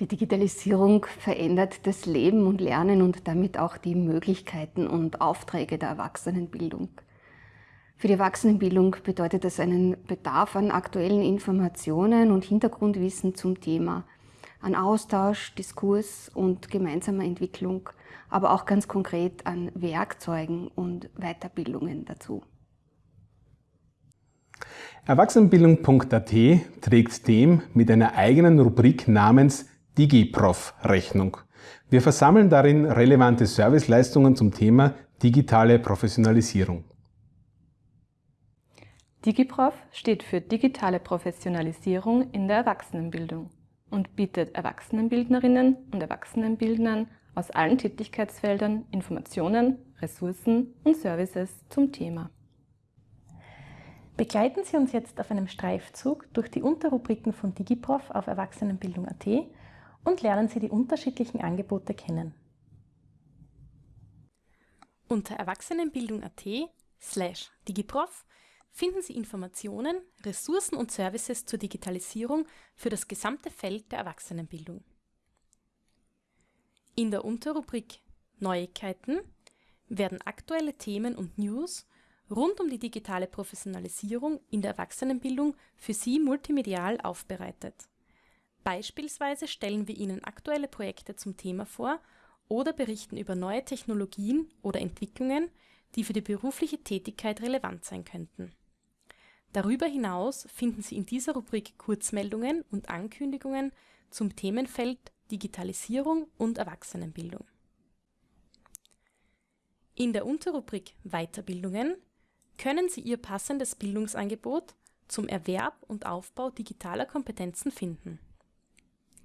Die Digitalisierung verändert das Leben und Lernen und damit auch die Möglichkeiten und Aufträge der Erwachsenenbildung. Für die Erwachsenenbildung bedeutet das einen Bedarf an aktuellen Informationen und Hintergrundwissen zum Thema, an Austausch, Diskurs und gemeinsamer Entwicklung, aber auch ganz konkret an Werkzeugen und Weiterbildungen dazu. Erwachsenenbildung.at trägt dem mit einer eigenen Rubrik namens DigiProf Rechnung. Wir versammeln darin relevante Serviceleistungen zum Thema digitale Professionalisierung. DigiProf steht für digitale Professionalisierung in der Erwachsenenbildung und bietet Erwachsenenbildnerinnen und Erwachsenenbildnern aus allen Tätigkeitsfeldern Informationen, Ressourcen und Services zum Thema. Begleiten Sie uns jetzt auf einem Streifzug durch die Unterrubriken von DigiProf auf Erwachsenenbildung.at und lernen Sie die unterschiedlichen Angebote kennen. Unter Erwachsenenbildung.at slash digiprof finden Sie Informationen, Ressourcen und Services zur Digitalisierung für das gesamte Feld der Erwachsenenbildung. In der Unterrubrik Neuigkeiten werden aktuelle Themen und News rund um die digitale Professionalisierung in der Erwachsenenbildung für Sie multimedial aufbereitet. Beispielsweise stellen wir Ihnen aktuelle Projekte zum Thema vor oder berichten über neue Technologien oder Entwicklungen, die für die berufliche Tätigkeit relevant sein könnten. Darüber hinaus finden Sie in dieser Rubrik Kurzmeldungen und Ankündigungen zum Themenfeld Digitalisierung und Erwachsenenbildung. In der Unterrubrik Weiterbildungen können Sie Ihr passendes Bildungsangebot zum Erwerb und Aufbau digitaler Kompetenzen finden.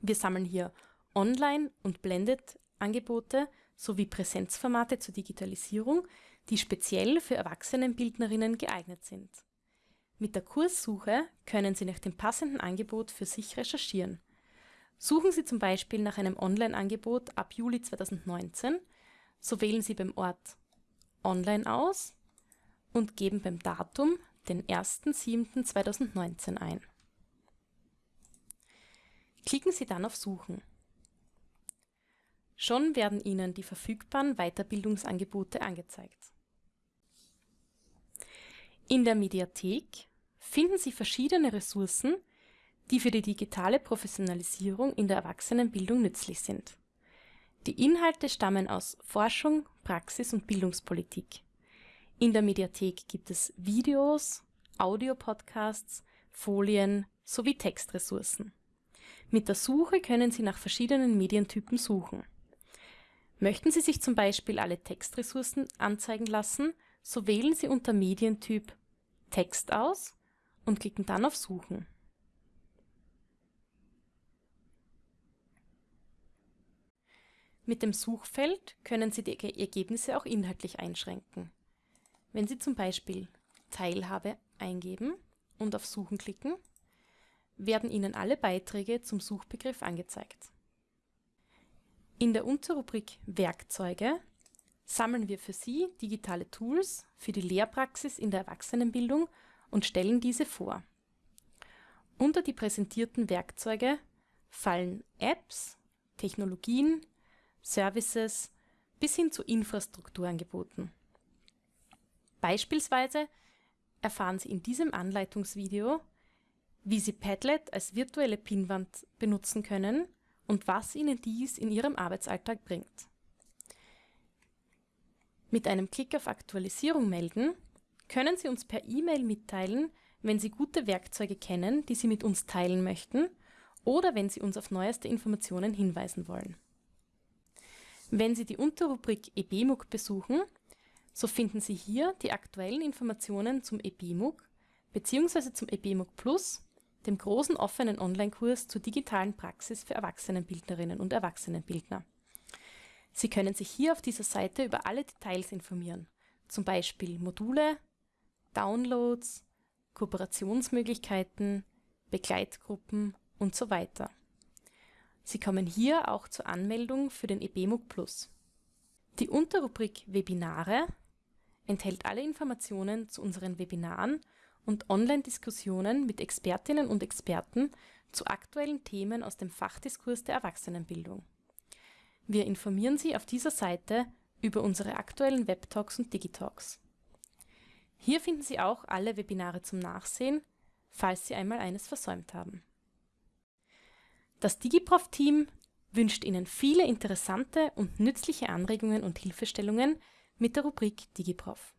Wir sammeln hier Online- und Blended-Angebote sowie Präsenzformate zur Digitalisierung, die speziell für Erwachsenenbildnerinnen geeignet sind. Mit der Kurssuche können Sie nach dem passenden Angebot für sich recherchieren. Suchen Sie zum Beispiel nach einem Online-Angebot ab Juli 2019, so wählen Sie beim Ort Online aus und geben beim Datum den 1.7.2019 ein. Klicken Sie dann auf Suchen. Schon werden Ihnen die verfügbaren Weiterbildungsangebote angezeigt. In der Mediathek finden Sie verschiedene Ressourcen, die für die digitale Professionalisierung in der Erwachsenenbildung nützlich sind. Die Inhalte stammen aus Forschung, Praxis und Bildungspolitik. In der Mediathek gibt es Videos, Audiopodcasts, Folien sowie Textressourcen. Mit der Suche können Sie nach verschiedenen Medientypen suchen. Möchten Sie sich zum Beispiel alle Textressourcen anzeigen lassen, so wählen Sie unter Medientyp Text aus und klicken dann auf Suchen. Mit dem Suchfeld können Sie die Ergebnisse auch inhaltlich einschränken. Wenn Sie zum Beispiel Teilhabe eingeben und auf Suchen klicken, werden Ihnen alle Beiträge zum Suchbegriff angezeigt. In der Unterrubrik Werkzeuge sammeln wir für Sie digitale Tools für die Lehrpraxis in der Erwachsenenbildung und stellen diese vor. Unter die präsentierten Werkzeuge fallen Apps, Technologien, Services bis hin zu Infrastrukturangeboten. Beispielsweise erfahren Sie in diesem Anleitungsvideo, wie Sie Padlet als virtuelle Pinnwand benutzen können und was Ihnen dies in Ihrem Arbeitsalltag bringt. Mit einem Klick auf Aktualisierung melden können Sie uns per E-Mail mitteilen, wenn Sie gute Werkzeuge kennen, die Sie mit uns teilen möchten oder wenn Sie uns auf neueste Informationen hinweisen wollen. Wenn Sie die Unterrubrik eBMUG besuchen, so finden Sie hier die aktuellen Informationen zum eBMUG bzw. zum eBMUG Plus dem großen offenen Online-Kurs zur digitalen Praxis für Erwachsenenbildnerinnen und Erwachsenenbildner. Sie können sich hier auf dieser Seite über alle Details informieren, zum Beispiel Module, Downloads, Kooperationsmöglichkeiten, Begleitgruppen und so weiter. Sie kommen hier auch zur Anmeldung für den eBMUG Plus. Die Unterrubrik Webinare enthält alle Informationen zu unseren Webinaren und Online-Diskussionen mit Expertinnen und Experten zu aktuellen Themen aus dem Fachdiskurs der Erwachsenenbildung. Wir informieren Sie auf dieser Seite über unsere aktuellen Webtalks und Digitalks. Hier finden Sie auch alle Webinare zum Nachsehen, falls Sie einmal eines versäumt haben. Das DigiProf-Team wünscht Ihnen viele interessante und nützliche Anregungen und Hilfestellungen mit der Rubrik DigiProf.